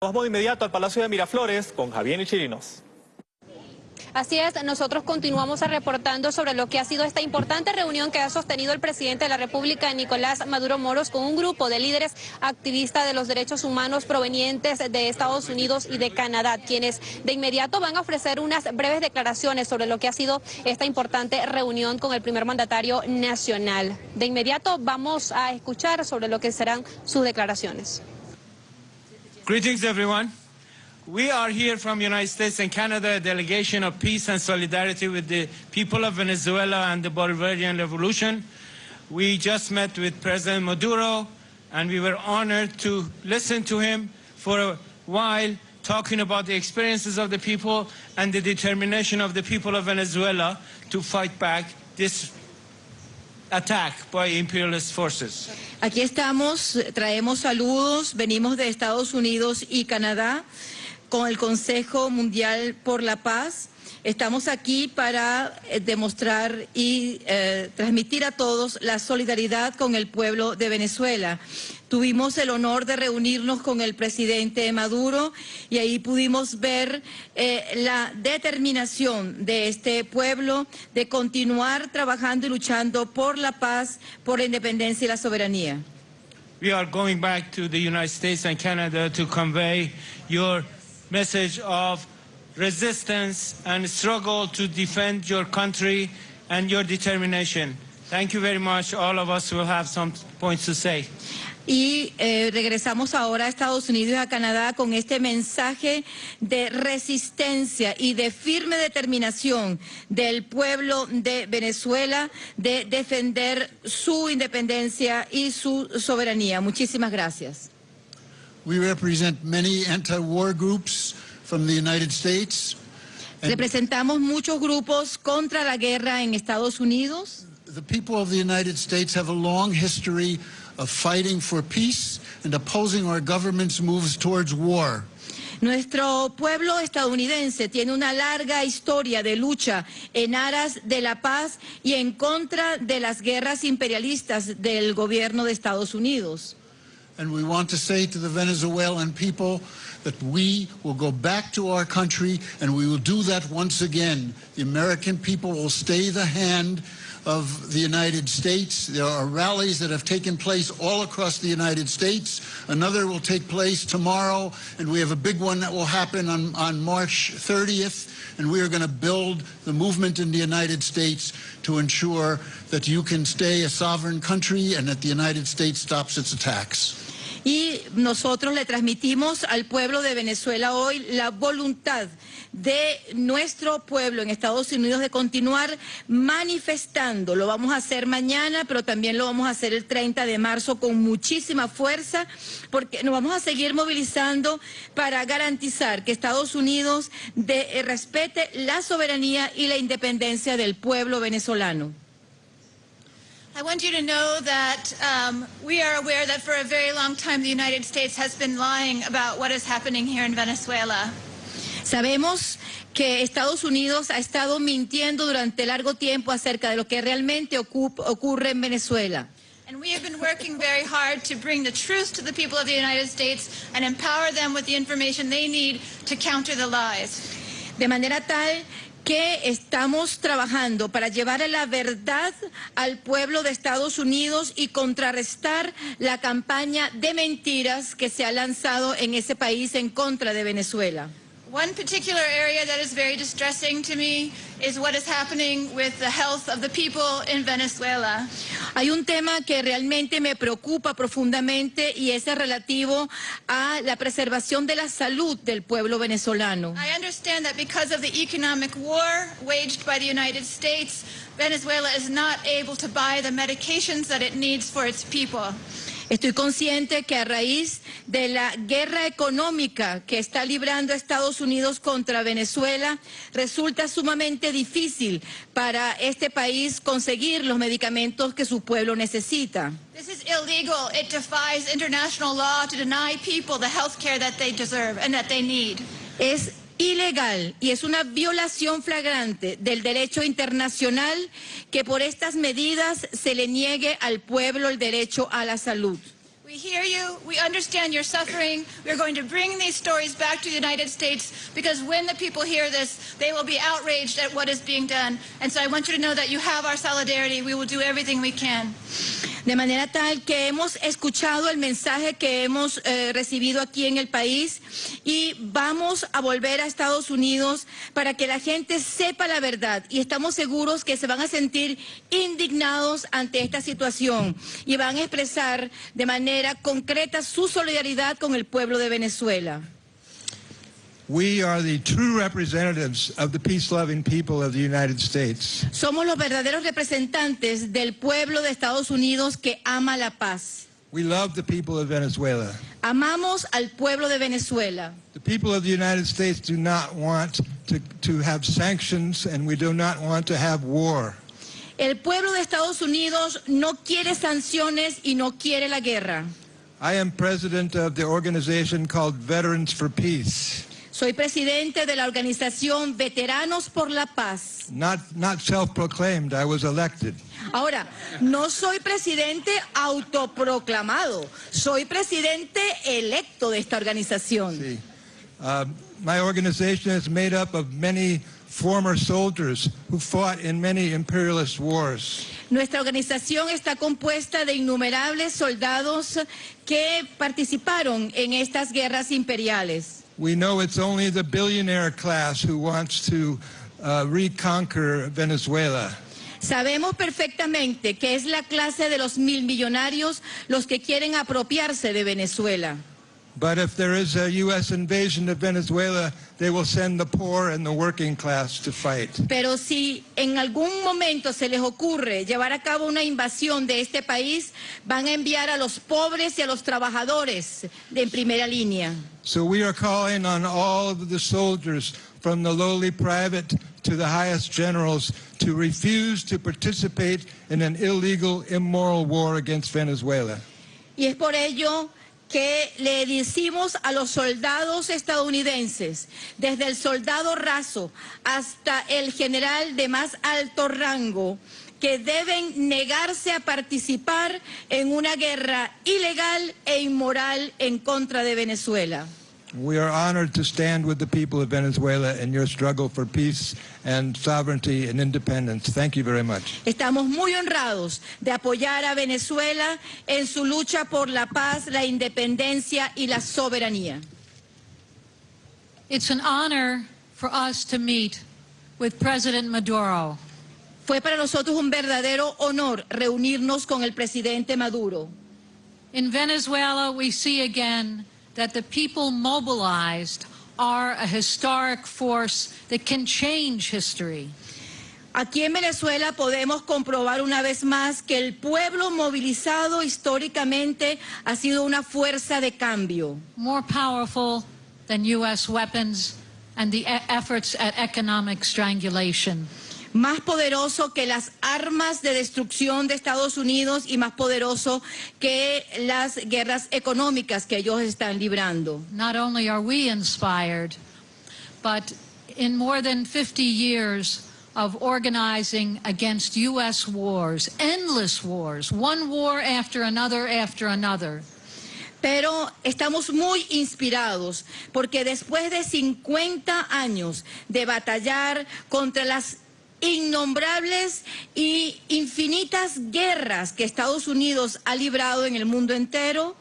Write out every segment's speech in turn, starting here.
Vamos de inmediato al Palacio de Miraflores con Javier Chirinos. Así es, nosotros continuamos reportando sobre lo que ha sido esta importante reunión que ha sostenido el presidente de la República, Nicolás Maduro Moros, con un grupo de líderes activistas de los derechos humanos provenientes de Estados Unidos y de Canadá, quienes de inmediato van a ofrecer unas breves declaraciones sobre lo que ha sido esta importante reunión con el primer mandatario nacional. De inmediato vamos a escuchar sobre lo que serán sus declaraciones. Greetings, everyone. We are here from United States and Canada, a delegation of peace and solidarity with the people of Venezuela and the Bolivarian Revolution. We just met with President Maduro, and we were honored to listen to him for a while, talking about the experiences of the people and the determination of the people of Venezuela to fight back this attack. Aquí estamos, traemos saludos, venimos de Estados Unidos y Canadá con el Consejo Mundial por la Paz. Estamos aquí para eh, demostrar y eh, transmitir a todos la solidaridad con el pueblo de Venezuela. Tuvimos el honor de reunirnos con el presidente Maduro y ahí pudimos ver eh, la determinación de este pueblo de continuar trabajando y luchando por la paz, por la independencia y la soberanía. We are going back to the United States and Canada to convey your message of resistance and struggle to defend your country and your determination. Thank you very much. All of us will have some points to say. Y eh, regresamos ahora a Estados Unidos y a Canadá con este mensaje de resistencia y de firme determinación del pueblo de Venezuela de defender su independencia y su soberanía. Muchísimas gracias. We represent many anti-war groups from the United States. Representamos muchos grupos contra la guerra en Estados Unidos. The people of the United States have a long history of fighting for peace and opposing our government's moves towards war. Nuestro pueblo estadounidense tiene una larga historia de lucha en aras de la paz y en contra de las guerras imperialistas del gobierno de Estados Unidos. And we want to say to the Venezuelan people that we will go back to our country and we will do that once again. The American people will stay the hand of the United States. There are rallies that have taken place all across the United States. Another will take place tomorrow, and we have a big one that will happen on, on March 30th. And we are going to build the movement in the United States to ensure that you can stay a sovereign country and that the United States stops its attacks. Y nosotros le transmitimos al pueblo de Venezuela hoy la voluntad de nuestro pueblo en Estados Unidos de continuar manifestando. Lo vamos a hacer mañana, pero también lo vamos a hacer el 30 de marzo con muchísima fuerza, porque nos vamos a seguir movilizando para garantizar que Estados Unidos eh, respete la soberanía y la independencia del pueblo venezolano. I want you to know that um, we are aware that for a very long time the United States has been lying about what is happening here in Venezuela. Sabemos que Estados Unidos ha estado mintiendo durante largo tiempo acerca de lo que realmente ocurre en Venezuela. And we have been working very hard to bring the truth to the people of the United States and empower them with the information they need to counter the lies. De manera tal que estamos trabajando para llevar la verdad al pueblo de Estados Unidos y contrarrestar la campaña de mentiras que se ha lanzado en ese país en contra de Venezuela. One particular area that is very distressing to me is what is happening with the health of the people in Venezuela. Hay un tema que realmente me preocupa profundamente y es relativo a la preservación de la salud del pueblo venezolano. I understand that because of the economic war waged by the United States, Venezuela is not able to buy the medications that it needs for its people. Estoy consciente que a raíz de la guerra económica que está librando Estados Unidos contra Venezuela, resulta sumamente difícil para este país conseguir los medicamentos que su pueblo necesita. This is illegal. It defies international law to deny people the health care that they deserve and that they need. Es ilegal y es una violación flagrante del derecho internacional que por estas medidas se le niegue al pueblo el derecho a la salud. We hear you. We understand your suffering. We're going to bring these stories back to the United States because when the people hear this, they will be outraged at what is being done. And so I want you to know that you have our solidarity. We will do everything we can. De manera tal que hemos escuchado el mensaje que hemos eh, recibido aquí en el país y vamos a volver a Estados Unidos para que la gente sepa la verdad y estamos seguros que se van a sentir indignados ante esta situación y van a expresar de manera concreta su solidaridad con el pueblo de Venezuela. We are the true representatives of the peace-loving people of the United States. Somos los verdaderos representantes del pueblo de Estados Unidos que ama la paz. We love the people of Venezuela. Amamos al pueblo de Venezuela. The people of the United States do not want to, to have sanctions and we do not want to have war. El pueblo de Estados Unidos no quiere sanciones y no quiere la guerra. I am president of the organization called Veterans for Peace. Soy presidente de la organización Veteranos por la Paz. Not, not self-proclaimed, I was elected. Ahora, no soy presidente autoproclamado, soy presidente electo de esta organización. See, uh, my organization is made up of many former soldiers who fought in many imperialist wars. Nuestra organización está compuesta de innumerables soldados que participaron en estas guerras imperiales. We know it's only the billionaire class who wants to uh, reconquer Venezuela. Sabemos perfectamente que es la clase de los mil millonarios los que quieren apropiarse de Venezuela. But if there is a U.S. invasion of Venezuela, they will send the poor and the working class to fight. Pero si en algún momento se les ocurre llevar a cabo una invasión de este país, van a enviar a los pobres y a los trabajadores de en primera línea. So we are calling on all of the soldiers, from the lowly private to the highest generals, to refuse to participate in an illegal, immoral war against Venezuela. Y es por ello que le decimos a los soldados estadounidenses, desde el soldado raso hasta el general de más alto rango, que deben negarse a participar en una guerra ilegal e inmoral en contra de Venezuela. We are honored to stand with the people of Venezuela in your struggle for peace and sovereignty and independence. Thank you very much. Estamos muy honrados de apoyar a Venezuela en su lucha por la paz, la independencia y la soberanía. It's an honor for us to meet with President Maduro. Fue para nosotros un verdadero honor reunirnos con el presidente Maduro. In Venezuela, we see again that the people mobilized are a historic force that can change history. Aquí en Venezuela podemos comprobar una vez más que el pueblo movilizado históricamente ha sido una fuerza de cambio, more powerful than U.S. weapons and the efforts at economic strangulation. Más poderoso que las armas de destrucción de Estados Unidos y más poderoso que las guerras económicas que ellos están librando. Not only are we inspired, but in more than 50 years of organizing against U.S. wars, endless wars, one war after another after another, Pero estamos muy inspirados porque después de 50 años de batallar contra las innombrables y infinitas guerras que Estados Unidos ha librado en el mundo entero,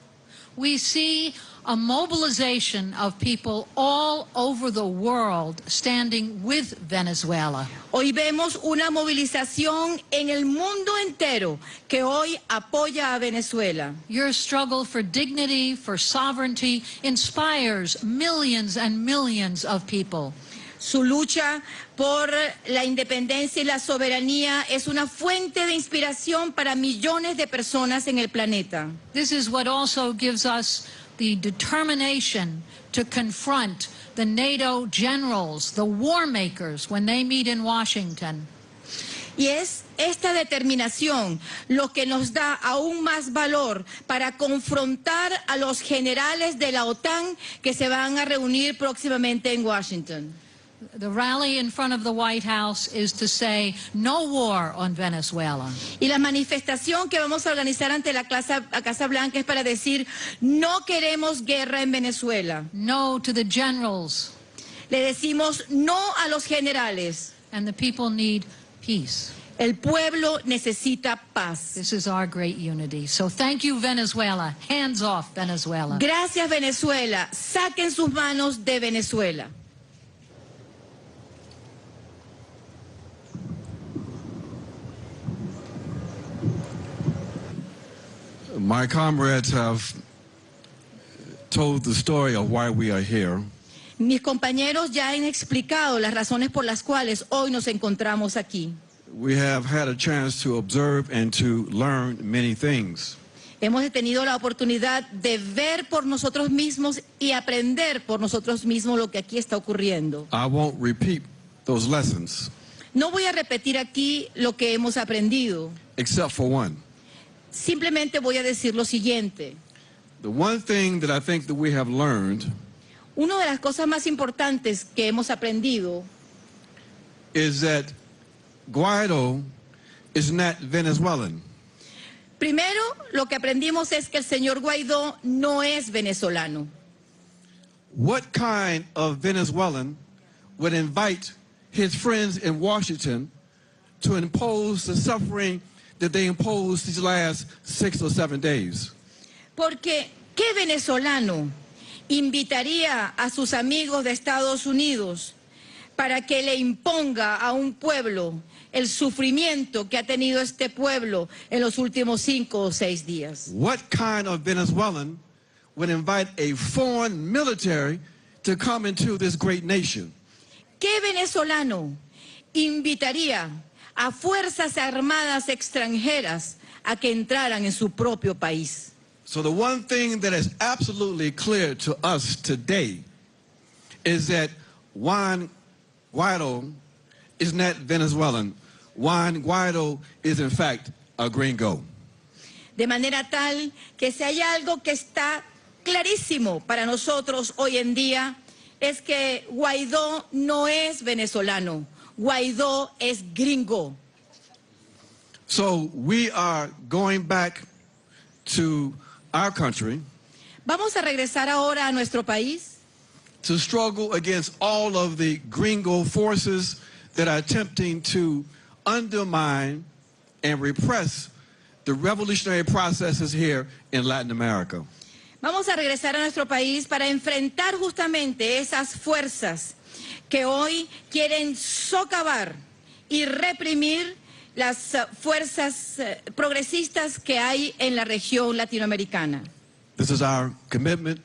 we see a mobilization of people all over the world standing with Venezuela. hoy vemos una movilización en el mundo entero que hoy apoya a Venezuela. Your struggle for dignity, for sovereignty, inspires millions and millions of people. Su lucha por la independencia y la soberanía es una fuente de inspiración para millones de personas en el planeta. This is what also gives us the determination to confront the NATO generals, the war makers, when they meet in Washington. Y es esta determinación lo que nos da aún más valor para confrontar a los generales de la OTAN que se van a reunir próximamente en Washington. The rally in front of the White House is to say no war on Venezuela. Y la manifestación que vamos a organizar ante la Casa, la Casa Blanca es para decir no queremos guerra en Venezuela. No to the generals. Le decimos no a los generales. And the people need peace. El pueblo necesita paz. This is our great unity. So thank you, Venezuela. Hands off, Venezuela. Gracias, Venezuela. Saquen sus manos de Venezuela. My comrades have told the story of why we are here. Mis compañeros ya han explicado las razones por las cuales hoy nos encontramos aquí. We have had a chance to observe and to learn many things. Hemos tenido la oportunidad de ver por nosotros mismos y aprender por nosotros mismos lo que aquí está ocurriendo. I won't repeat those lessons, No voy a repetir aquí lo que hemos aprendido. except for one. Simplemente voy a decir lo siguiente. The one thing that I think that we have learned Una de las cosas más importantes que hemos aprendido is that Guaido is not Venezuelan. Primero, lo que aprendimos es que el señor Guaidó no es venezolano. What kind of Venezuelan would invite his friends in Washington to impose the suffering that they imposed these last six or seven days? Porque, ¿qué venezolano invitaría a sus amigos de Estados Unidos para que le imponga a un pueblo el sufrimiento que ha tenido este pueblo en los últimos cinco o seis días? What kind of Venezuelan would invite a foreign military to come into this great nation? ¿Qué venezolano invitaría a fuerzas armadas extranjeras a que entraran en su propio país? So the one thing that is absolutely clear to us today is that Juan Guaido is not Venezuelan. Juan Guaido is in fact a gringo. De manera tal que si hay algo que está clarísimo para nosotros hoy en día es que Guaidó no es venezolano, Guaidó es gringo. So we are going back to our country Vamos a regresar ahora a nuestro país to struggle against all of the gringo forces that are attempting to undermine and repress the revolutionary processes here in Latin America. Vamos a regresar a nuestro país para enfrentar justamente esas fuerzas que hoy quieren socavar y reprimir las eh, fuerzas eh, progresistas que hay en la región latinoamericana. This is our commitment.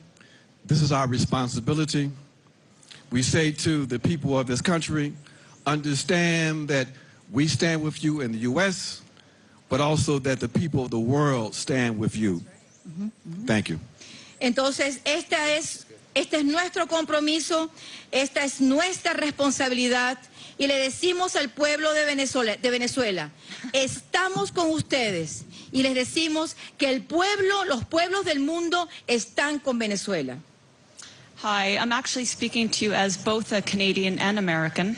This is our responsibility. We say to the people of this country, understand that we stand with you in the U.S., but also that the people of the world stand with you. Thank you. Entonces, esta es, este es nuestro compromiso, esta es nuestra responsabilidad y le decimos al pueblo de Venezuela, de Venezuela, estamos con ustedes y les decimos que el pueblo, los pueblos del mundo están con Venezuela. Hi, I'm actually speaking to you as both a Canadian and American.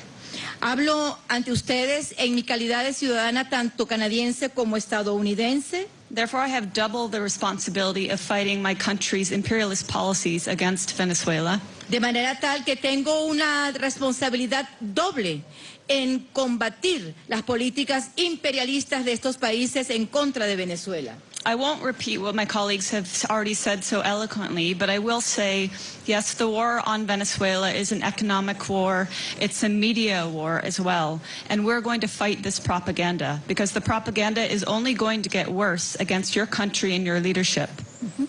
Hablo ante ustedes en mi calidad de ciudadana tanto canadiense como estadounidense. Therefore, I have double the responsibility of fighting my country's imperialist policies against Venezuela. De manera tal que tengo una responsabilidad doble en combatir las políticas imperialistas de estos países en contra de Venezuela. I won't repeat what my colleagues have already said so eloquently, but I will say, yes, the war on Venezuela is an economic war. It's a media war as well. And we're going to fight this propaganda because the propaganda is only going to get worse against your country and your leadership. Mm-hmm.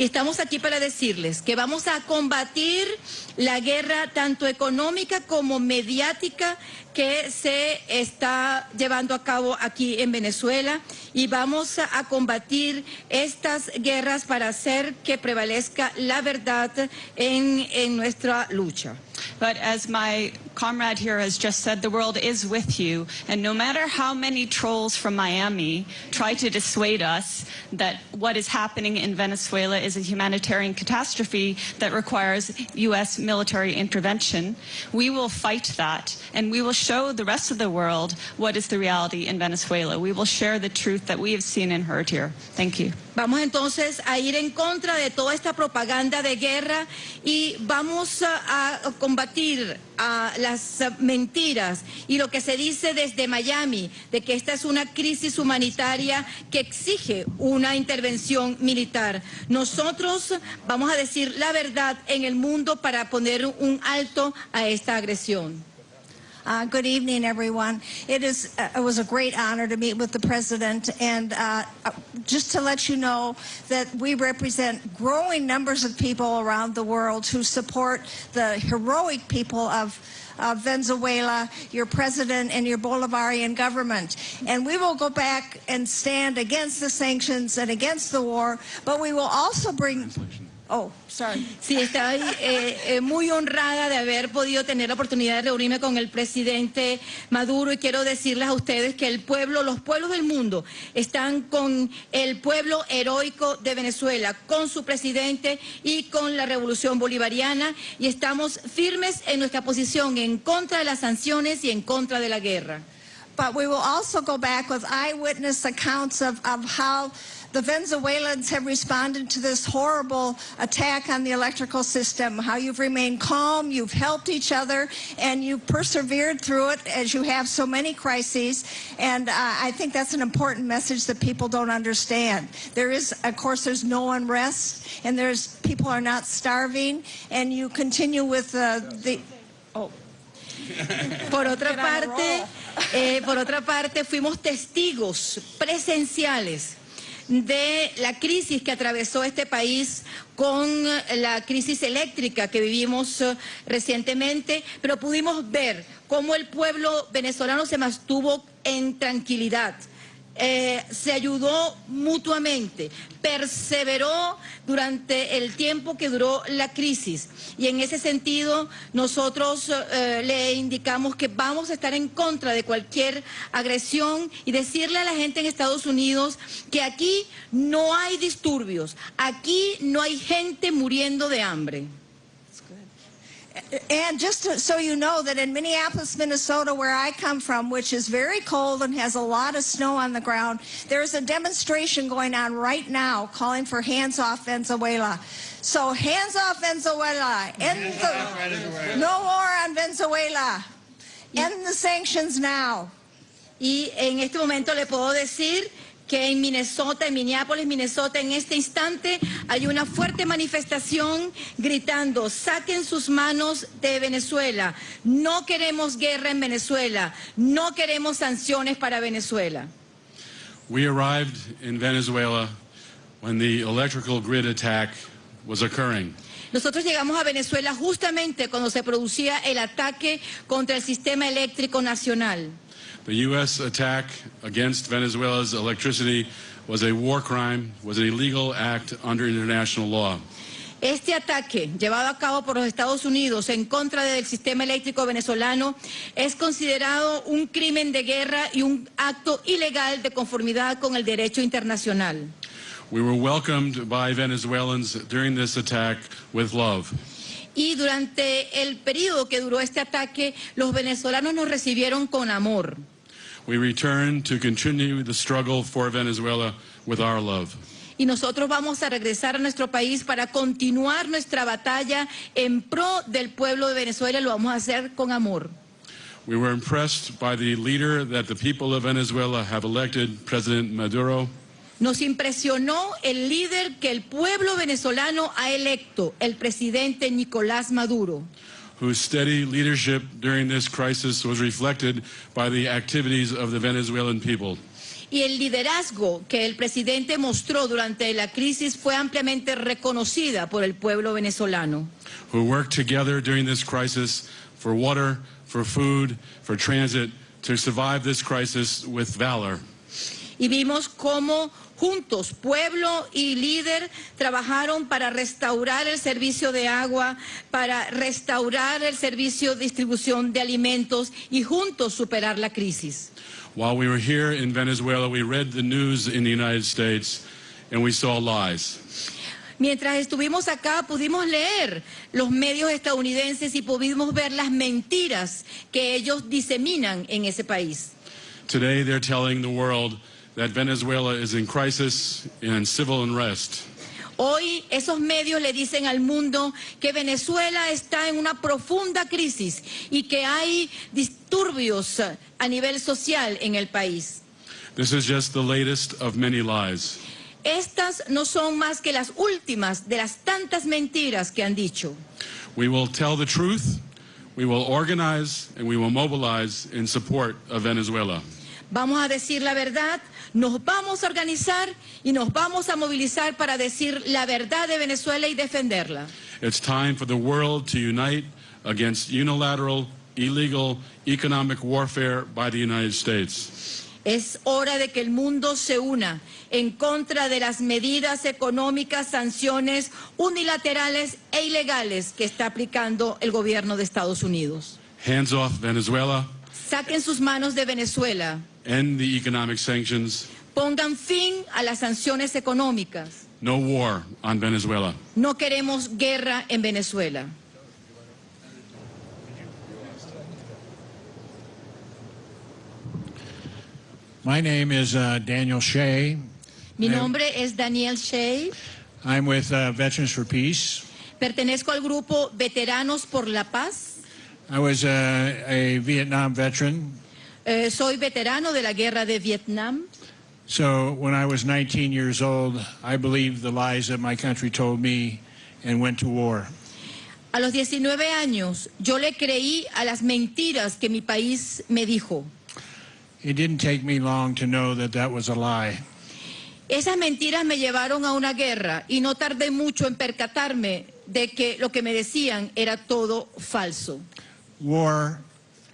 Y estamos aquí para decirles que vamos a combatir la guerra tanto económica como mediática que se está llevando a cabo aquí en Venezuela y vamos a, combatir estas guerras para hacer que prevalezca la verdad en, en nuestra lucha. As my comrade here has just said, the world is with you. And no matter how many trolls from Miami try to dissuade us that what is happening in Venezuela is a humanitarian catastrophe that requires U.S. military intervention, we will fight that. And we will show the rest of the world what is the reality in Venezuela. We will share the truth that we have seen and heard here. Thank you. Vamos entonces a ir en contra de toda esta propaganda de guerra y vamos a, combatir a las mentiras y lo que se dice desde Miami de que esta es una crisis humanitaria que exige una intervención militar. Nosotros vamos a decir la verdad en el mundo para poner un alto a esta agresión. Uh, good evening, everyone. It is uh, it was a great honor to meet with the president, and uh, uh, just to let you know that we represent growing numbers of people around the world who support the heroic people of. of Venezuela, your president, and your Bolivarian government. And we will go back and stand against the sanctions and against the war, but we will also bring. Oh, sorry. Sí, estoy eh, eh, muy honrada de haber podido tener la oportunidad de reunirme con el presidente Maduro y quiero decirles a ustedes que el pueblo, los pueblos del mundo están con el pueblo heroico de Venezuela, con su presidente y con la revolución bolivariana y estamos firmes en nuestra posición en contra de las sanciones y en contra de la guerra. But we will also go back with eyewitness accounts of, of how the Venezuelans have responded to this horrible attack on the electrical system, how you've remained calm, you've helped each other, and you've persevered through it as you have so many crises. And uh, I think that's an important message that people don't understand. There is, of course, there's no unrest, and there's people are not starving, and you continue with uh, the. Oh. Por otra parte, eh, por otra parte, fuimos testigos presenciales de la crisis que atravesó este país con la crisis eléctrica que vivimos uh, recientemente, pero pudimos ver cómo el pueblo venezolano se mantuvo en tranquilidad. Eh, se ayudó mutuamente, perseveró durante el tiempo que duró la crisis. Y en ese sentido, nosotros eh, le indicamos que vamos a estar en contra de cualquier agresión y decirle a la gente en Estados Unidos que aquí no hay disturbios, aquí no hay gente muriendo de hambre. And just to, so you know that in Minneapolis, Minnesota, where I come from, which is very cold and has a lot of snow on the ground, there's a demonstration going on right now calling for hands off Venezuela. So hands off Venezuela. End the, no war on Venezuela. End the sanctions now. Y en este momento le puedo decir que en Minnesota, en Minneapolis, Minnesota, en este instante hay una fuerte manifestación gritando, saquen sus manos de Venezuela, no queremos guerra en Venezuela, no queremos sanciones para Venezuela. We arrived in Venezuela when the electrical grid attack was occurring. Nosotros llegamos a Venezuela justamente cuando se producía el ataque contra el sistema eléctrico nacional. The U.S. attack against Venezuela's electricity was a war crime, was an illegal act under international law. Este ataque llevado a cabo por los Estados Unidos en contra del sistema eléctrico venezolano es considerado un crimen de guerra y un acto ilegal de conformidad con el derecho internacional. We were welcomed by Venezuelans during this attack with love. Y durante el periodo que duró este ataque, los venezolanos nos recibieron con amor. We return to continue the struggle for Venezuela with our love. Y nosotros vamos a regresar a nuestro país para continuar nuestra batalla en pro del pueblo de Venezuela. Lo vamos a hacer con amor. We were impressed by the leader that the people of Venezuela have elected, President Maduro. Nos impresionó el líder que el pueblo venezolano ha electo, el presidente Nicolás Maduro. whose steady leadership during this crisis was reflected by the activities of the Venezuelan people. Y el liderazgo que el presidente mostró durante la crisis fue ampliamente reconocida por el pueblo venezolano. Who worked together during this crisis for water, for food, for transit, to survive this crisis with valor. Y vimos cómo juntos, pueblo y líder, trabajaron para restaurar el servicio de agua, para restaurar el servicio de distribución de alimentos y juntos superar la crisis. While we were here in Venezuela, we read the news in the United States and we saw lies. Mientras estuvimos acá pudimos leer los medios estadounidenses y pudimos ver las mentiras que ellos diseminan en ese país. Today they're telling the world that Venezuela is in crisis and civil unrest. Hoy esos medios le dicen al mundo que Venezuela está en una profunda crisis y que hay disturbios a nivel social en el país. This is just the latest of many lies. Estas no son más que las últimas de las tantas mentiras que han dicho. We will tell the truth, we will organize, and we will mobilize in support of Venezuela. Vamos a decir la verdad, nos vamos a organizar y nos vamos a movilizar para decir la verdad de Venezuela y defenderla. It's time for the world to unite against unilateral, illegal, economic warfare by the United States. Es hora de que el mundo se una en contra de las medidas económicas, sanciones unilaterales e ilegales que está aplicando el gobierno de Estados Unidos. Hands off Venezuela, Saquen sus manos de Venezuela, end the economic sanctions, pongan fin a las sanciones económicas. no war on Venezuela. No queremos guerra en Venezuela. My name is uh, Daniel Shea. Mi nombre es Daniel Shea. I'm with uh, Veterans for Peace. Pertenezco al grupo Veteranos por la Paz. I was uh, a Vietnam veteran. Eh, soy veterano de la guerra de Vietnam. So when I was 19 years old, I believed the lies that my country told me and went to war. A los 19 años yo le creí a las mentiras que mi país me dijo. It didn't take me long to know that that was a lie. Esas mentiras me llevaron a una guerra y no tardé mucho en percatarme de que lo que me decían era todo falso. War,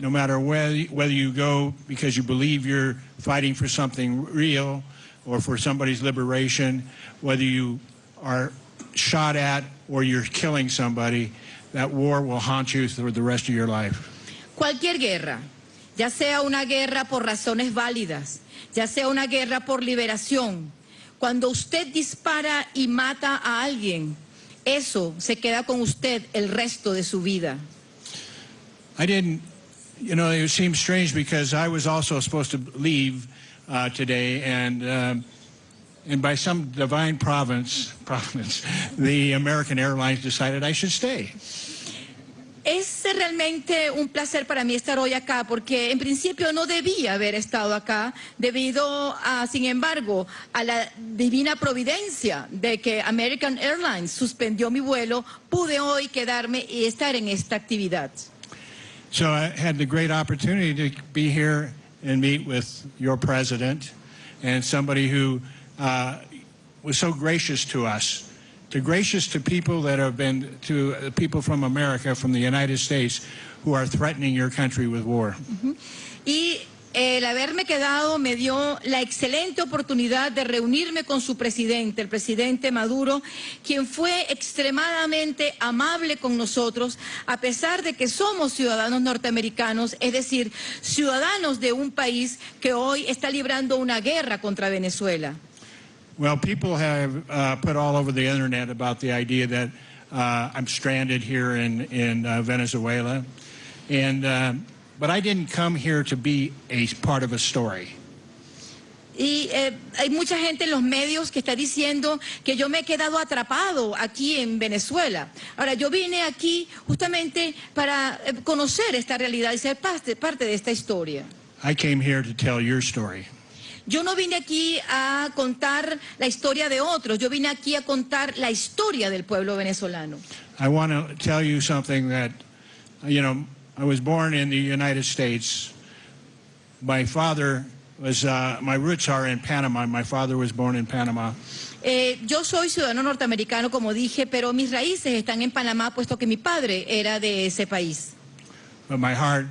no matter whether, whether you go because you believe you're fighting for something real or for somebody's liberation, whether you are shot at or you're killing somebody, that war will haunt you for the rest of your life. Cualquier guerra, ya sea una guerra por razones válidas, ya sea una guerra por liberación, cuando usted dispara y mata a alguien, eso se queda con usted el resto de su vida. I didn't, you know, it seems strange because I was also supposed to leave uh, today, and um, and by some divine providence, providence, the American Airlines decided I should stay. Es realmente un placer para mí estar hoy acá porque en principio no debía haber estado acá debido a, sin embargo, a la divina providencia de que American Airlines suspendió mi vuelo, pude hoy quedarme y estar en esta actividad. So I had the great opportunity to be here and meet with your president and somebody who uh, was so gracious to us, to gracious to people that have been, to people from America, from the United States, who are threatening your country with war. Y el haberme quedado me dio la excelente oportunidad de reunirme con su presidente, el presidente Maduro, quien fue extremadamente amable con nosotros, a pesar de que somos ciudadanos norteamericanos, es decir, ciudadanos de un país que hoy está librando una guerra contra Venezuela. Well, people have uh, put all over the internet about the idea that uh, I'm stranded here in in uh, Venezuela, and uh, but I didn't come here to be a part of a story. Y eh, hay mucha gente en los medios que está diciendo que yo me he quedado atrapado aquí en Venezuela. Ahora, yo vine aquí justamente para eh, conocer esta realidad y ser parte, parte de esta historia. I came here to tell your story. Yo no vine aquí a contar la historia de otros, yo vine aquí a contar la historia del pueblo venezolano. I want to tell you something that, you know, I was born in the United States. My father was, uh, my roots are in Panama. My father was born in Panama. Eh, yo soy ciudadano norteamericano, como dije, pero mis raíces están en Panamá, puesto que mi padre era de ese país. But my heart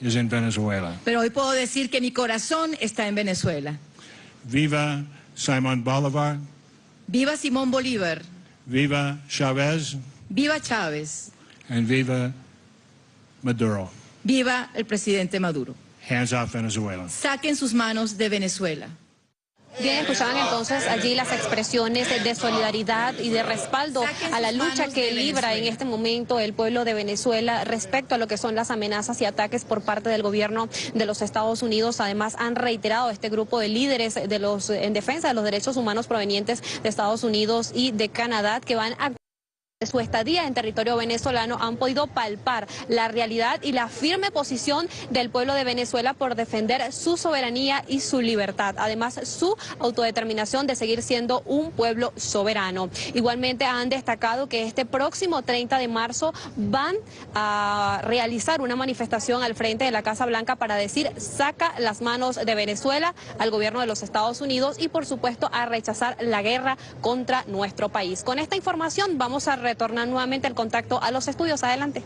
is in Venezuela. Pero hoy puedo decir que mi corazón está en Venezuela. Viva Simon Bolivar. Viva Simón Bolívar. Viva Chavez. Viva Chávez. And viva Maduro. Viva el presidente Maduro. Hands off Venezuela. Saquen sus manos de Venezuela. Bien, escuchaban entonces allí las expresiones de solidaridad y de respaldo a la lucha que libra en este momento el pueblo de Venezuela respecto a lo que son las amenazas y ataques por parte del gobierno de los Estados Unidos. Además, han reiterado este grupo de líderes de los en defensa de los derechos humanos provenientes de Estados Unidos y de Canadá que van a su estadía en territorio venezolano han podido palpar la realidad y la firme posición del pueblo de Venezuela por defender su soberanía y su libertad, además su autodeterminación de seguir siendo un pueblo soberano. Igualmente han destacado que este próximo 30 de marzo van a realizar una manifestación al frente de la Casa Blanca para decir saca las manos de Venezuela al gobierno de los Estados Unidos y por supuesto a rechazar la guerra contra nuestro país. Con esta información vamos a retornar nuevamente el contacto a los estudios. Adelante.